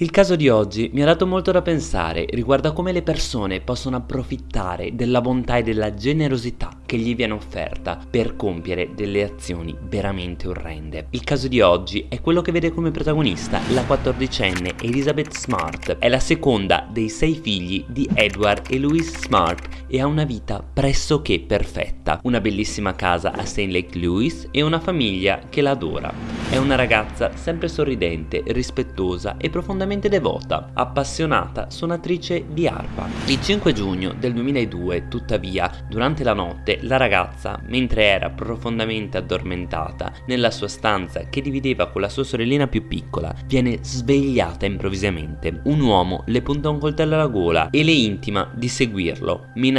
Il caso di oggi mi ha dato molto da pensare riguardo a come le persone possono approfittare della bontà e della generosità che gli viene offerta per compiere delle azioni veramente orrende. Il caso di oggi è quello che vede come protagonista la quattordicenne Elizabeth Smart. È la seconda dei sei figli di Edward e Louise Smart e ha una vita pressoché perfetta. Una bellissima casa a St. Lake Louis e una famiglia che la adora. È una ragazza sempre sorridente, rispettosa e profondamente devota, appassionata suonatrice di arpa. Il 5 giugno del 2002, tuttavia, durante la notte, la ragazza, mentre era profondamente addormentata nella sua stanza che divideva con la sua sorellina più piccola, viene svegliata improvvisamente. Un uomo le punta un coltello alla gola e le intima di seguirlo, minacciando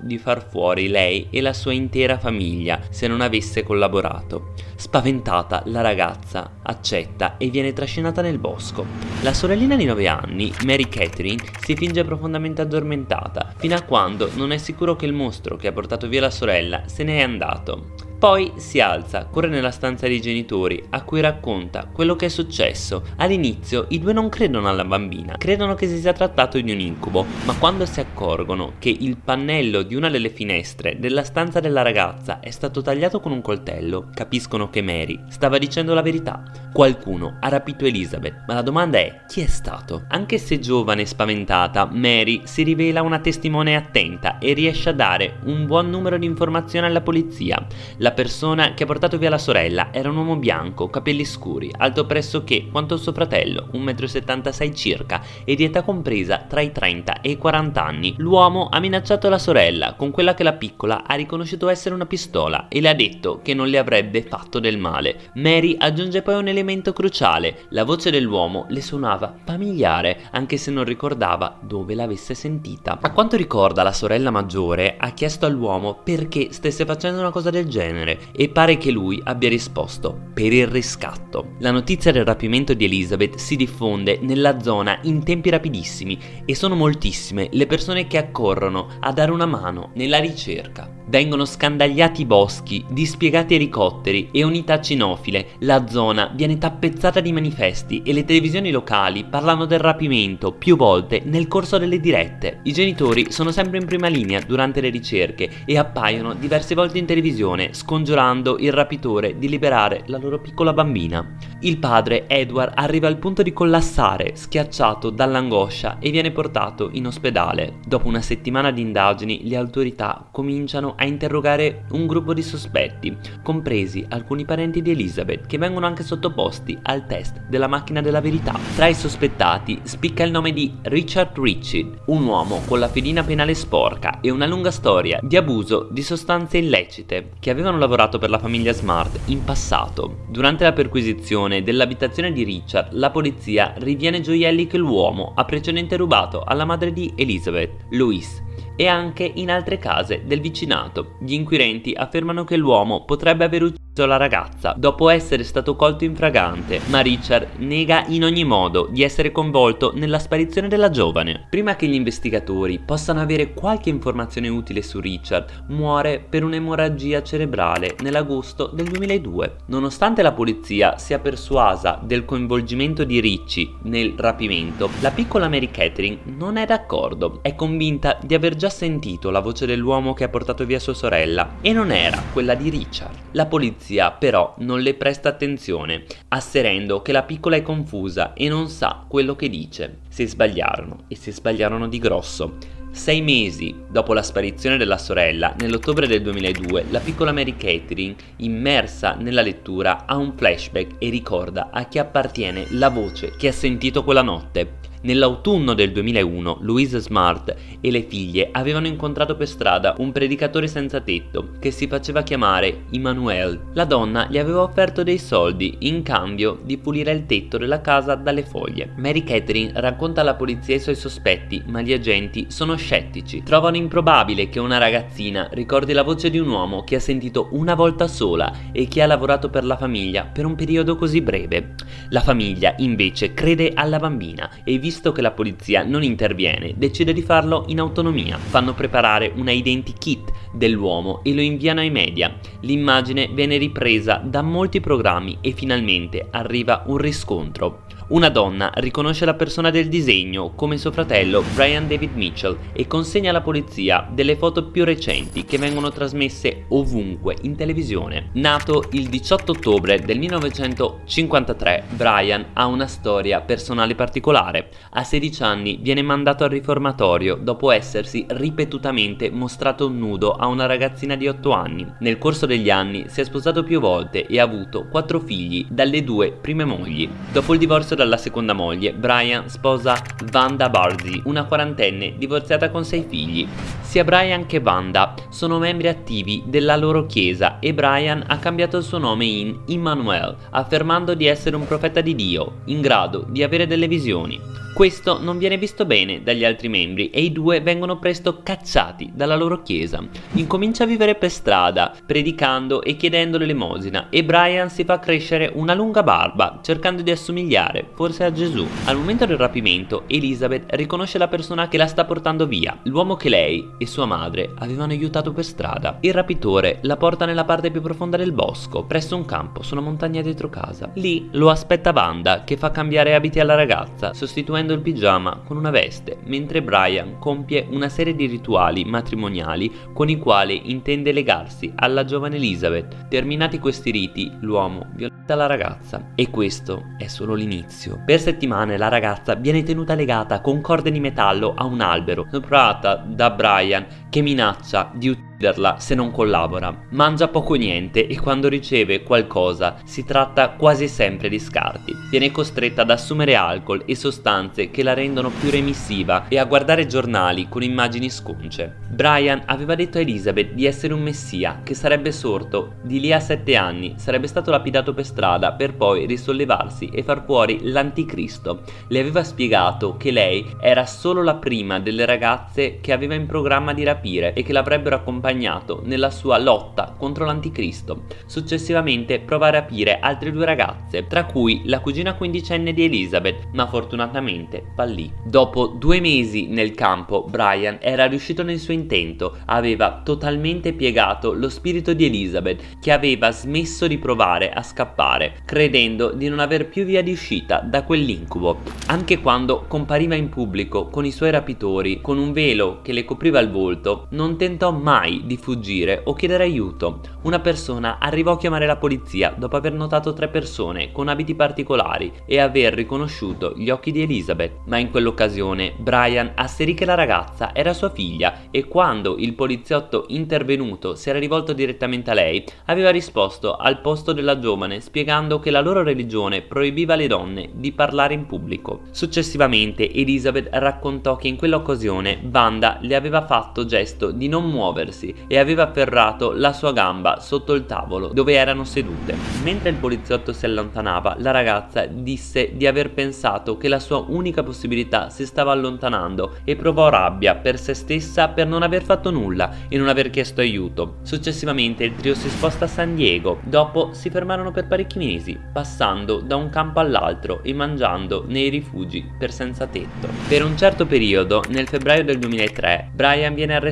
di far fuori lei e la sua intera famiglia se non avesse collaborato. Spaventata, la ragazza accetta e viene trascinata nel bosco. La sorellina di 9 anni, Mary Catherine, si finge profondamente addormentata, fino a quando non è sicuro che il mostro che ha portato via la sorella se ne è andato. Poi si alza, corre nella stanza dei genitori, a cui racconta quello che è successo. All'inizio i due non credono alla bambina, credono che si sia trattato di un incubo, ma quando si accorgono che il pannello di una delle finestre della stanza della ragazza è stato tagliato con un coltello, capiscono che Mary stava dicendo la verità. Qualcuno ha rapito Elizabeth, ma la domanda è chi è stato? Anche se giovane e spaventata, Mary si rivela una testimone attenta e riesce a dare un buon numero di informazioni alla polizia. La la persona che ha portato via la sorella era un uomo bianco, capelli scuri, alto pressoché quanto suo fratello, 1,76 m circa, e di età compresa tra i 30 e i 40 anni. L'uomo ha minacciato la sorella con quella che la piccola ha riconosciuto essere una pistola e le ha detto che non le avrebbe fatto del male. Mary aggiunge poi un elemento cruciale, la voce dell'uomo le suonava familiare, anche se non ricordava dove l'avesse sentita. A quanto ricorda la sorella maggiore ha chiesto all'uomo perché stesse facendo una cosa del genere genere e pare che lui abbia risposto per il riscatto. La notizia del rapimento di Elizabeth si diffonde nella zona in tempi rapidissimi e sono moltissime le persone che accorrono a dare una mano nella ricerca. Vengono scandagliati boschi, dispiegati elicotteri e unità cinofile, la zona viene tappezzata di manifesti e le televisioni locali parlano del rapimento più volte nel corso delle dirette. I genitori sono sempre in prima linea durante le ricerche e appaiono diverse volte in televisione scongiurando il rapitore di liberare la loro piccola bambina. Il padre, Edward, arriva al punto di collassare, schiacciato dall'angoscia e viene portato in ospedale. Dopo una settimana di indagini, le autorità cominciano a interrogare un gruppo di sospetti, compresi alcuni parenti di Elizabeth, che vengono anche sottoposti al test della macchina della verità. Tra i sospettati spicca il nome di Richard Ritchie, un uomo con la fedina penale sporca e una lunga storia di abuso di sostanze illecite che avevano lavorato per la famiglia Smart in passato. Durante la perquisizione dell'abitazione di Richard, la polizia riviene gioielli che l'uomo ha precedentemente rubato alla madre di Elizabeth, Louise, e anche in altre case del vicinato. Gli inquirenti affermano che l'uomo potrebbe aver ucciso la ragazza dopo essere stato colto in fragante, ma Richard nega in ogni modo di essere coinvolto nella sparizione della giovane. Prima che gli investigatori possano avere qualche informazione utile su Richard, muore per un'emorragia cerebrale nell'agosto del 2002. Nonostante la polizia sia persuasa del coinvolgimento di Ricci nel rapimento, la piccola Mary Catherine non è d'accordo. È convinta di aver già sentito la voce dell'uomo che ha portato via sua sorella e non era quella di Richard. La polizia polizia però non le presta attenzione, asserendo che la piccola è confusa e non sa quello che dice. Si sbagliarono e si sbagliarono di grosso. Sei mesi dopo la sparizione della sorella, nell'ottobre del 2002, la piccola Mary Catherine, immersa nella lettura, ha un flashback e ricorda a chi appartiene la voce che ha sentito quella notte. Nell'autunno del 2001 Louise Smart e le figlie avevano incontrato per strada un predicatore senza tetto che si faceva chiamare Immanuel. La donna gli aveva offerto dei soldi in cambio di pulire il tetto della casa dalle foglie. Mary Catherine racconta alla polizia i suoi sospetti ma gli agenti sono scettici. Trovano improbabile che una ragazzina ricordi la voce di un uomo che ha sentito una volta sola e che ha lavorato per la famiglia per un periodo così breve. La famiglia invece crede alla bambina e vi visto che la polizia non interviene, decide di farlo in autonomia. Fanno preparare una identikit dell'uomo e lo inviano ai media. L'immagine viene ripresa da molti programmi e finalmente arriva un riscontro. Una donna riconosce la persona del disegno come suo fratello Brian David Mitchell e consegna alla polizia delle foto più recenti che vengono trasmesse ovunque in televisione. Nato il 18 ottobre del 1953, Brian ha una storia personale particolare. A 16 anni viene mandato al riformatorio dopo essersi ripetutamente mostrato nudo a una ragazzina di 8 anni. Nel corso degli anni si è sposato più volte e ha avuto 4 figli dalle due prime mogli. Dopo il divorzio dalla seconda moglie, Brian sposa Wanda Barzi, una quarantenne divorziata con sei figli. Sia Brian che Wanda sono membri attivi della loro chiesa e Brian ha cambiato il suo nome in Immanuel, affermando di essere un profeta di Dio, in grado di avere delle visioni. Questo non viene visto bene dagli altri membri e i due vengono presto cacciati dalla loro chiesa. Incomincia a vivere per strada, predicando e chiedendo l'elemosina e Brian si fa crescere una lunga barba, cercando di assomigliare forse a Gesù. Al momento del rapimento, Elizabeth riconosce la persona che la sta portando via, l'uomo che lei e sua madre avevano aiutato per strada. Il rapitore la porta nella parte più profonda del bosco, presso un campo su una montagna dietro casa. Lì lo aspetta Wanda, che fa cambiare abiti alla ragazza, sostituendo il pigiama con una veste, mentre Brian compie una serie di rituali matrimoniali con i quali intende legarsi alla giovane Elizabeth. Terminati questi riti, l'uomo violenta la ragazza e questo è solo l'inizio. Per settimane la ragazza viene tenuta legata con corde di metallo a un albero, soprata da Brian che minaccia di ucciderla se non collabora. Mangia poco niente e quando riceve qualcosa si tratta quasi sempre di scarti. Viene costretta ad assumere alcol e sostanze che la rendono più remissiva e a guardare giornali con immagini sconce. Brian aveva detto a Elizabeth di essere un messia che sarebbe sorto di lì a sette anni, sarebbe stato lapidato per strada per poi risollevarsi e far fuori l'anticristo. Le aveva spiegato che lei era solo la prima delle ragazze che aveva in programma di rapire e che l'avrebbero accompagnato nella sua lotta contro l'anticristo. Successivamente prova a rapire altre due ragazze, tra cui la cugina quindicenne di Elizabeth, ma fortunatamente fallì. Dopo due mesi nel campo, Brian era riuscito nel suo intento, aveva totalmente piegato lo spirito di Elizabeth, che aveva smesso di provare a scappare, credendo di non aver più via di uscita da quell'incubo. Anche quando compariva in pubblico con i suoi rapitori, con un velo che le copriva il volto, non tentò mai di fuggire o chiedere aiuto. Una persona arrivò a chiamare la polizia dopo aver notato tre persone con abiti particolari e aver riconosciuto gli occhi di Elizabeth, ma in quell'occasione Brian asserì che la ragazza era sua figlia e quando il poliziotto intervenuto si era rivolto direttamente a lei, aveva risposto al posto della giovane spiegando che la loro religione proibiva alle donne di parlare in pubblico. Successivamente Elizabeth raccontò che in quell'occasione Wanda le aveva fatto gesto di non muoversi e aveva afferrato la sua gamba sotto il tavolo dove erano sedute. Mentre il poliziotto si allontanava, la ragazza disse di aver pensato che la sua unica possibilità si stava allontanando e provò rabbia per se stessa per non aver fatto nulla e non aver chiesto aiuto. Successivamente il trio si sposta a San Diego, dopo si fermarono per parecchi mesi, passando da un campo all'altro e mangiando nei rifugi per senza tetto. Per un certo periodo, nel febbraio del 2003, Brian viene arrestato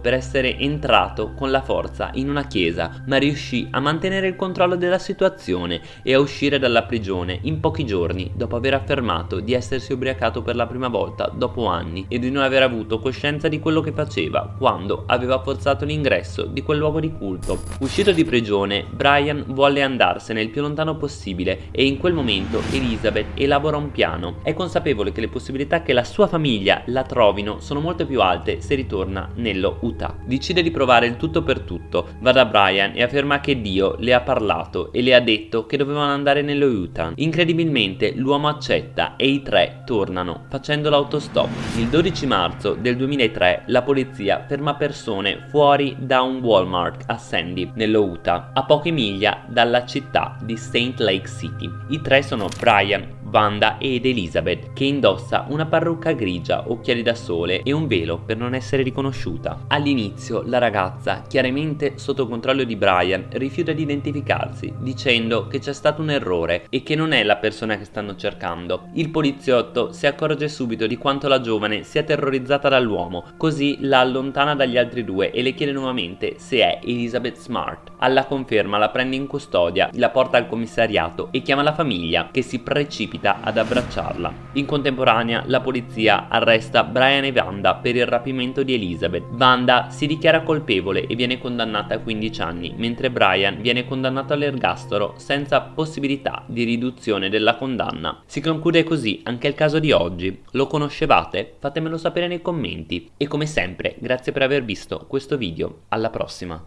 per essere entrato entrato con la forza in una chiesa, ma riuscì a mantenere il controllo della situazione e a uscire dalla prigione in pochi giorni dopo aver affermato di essersi ubriacato per la prima volta dopo anni e di non aver avuto coscienza di quello che faceva quando aveva forzato l'ingresso di quel luogo di culto. Uscito di prigione, Brian volle andarsene il più lontano possibile e in quel momento Elizabeth elabora un piano. È consapevole che le possibilità che la sua famiglia la trovino sono molto più alte se ritorna nello Utah. Decide di provare il tutto per tutto, va da Brian e afferma che Dio le ha parlato e le ha detto che dovevano andare nello Utah. Incredibilmente l'uomo accetta e i tre tornano, facendo l'autostop. Il 12 marzo del 2003 la polizia ferma persone fuori da un Walmart a Sandy, nello Utah, a poche miglia dalla città di St. Lake City. I tre sono Brian, Wanda ed Elizabeth, che indossa una parrucca grigia, occhiali da sole e un velo per non essere riconosciuta. Sconosciuta. All'inizio la ragazza, chiaramente sotto controllo di Brian, rifiuta di identificarsi, dicendo che c'è stato un errore e che non è la persona che stanno cercando. Il poliziotto si accorge subito di quanto la giovane sia terrorizzata dall'uomo, così la allontana dagli altri due e le chiede nuovamente se è Elizabeth Smart. Alla conferma la prende in custodia, la porta al commissariato e chiama la famiglia che si precipita ad abbracciarla. In contemporanea la polizia arresta Brian e Wanda per il rapimento di Elizabeth. Wanda si dichiara colpevole e viene condannata a 15 anni, mentre Brian viene condannato all'ergastolo senza possibilità di riduzione della condanna. Si conclude così anche il caso di oggi. Lo conoscevate? Fatemelo sapere nei commenti. E come sempre, grazie per aver visto questo video. Alla prossima!